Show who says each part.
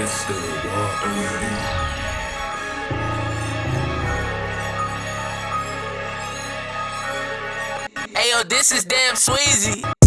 Speaker 1: Mr. Water.
Speaker 2: Hey yo, this is damn Sweezy.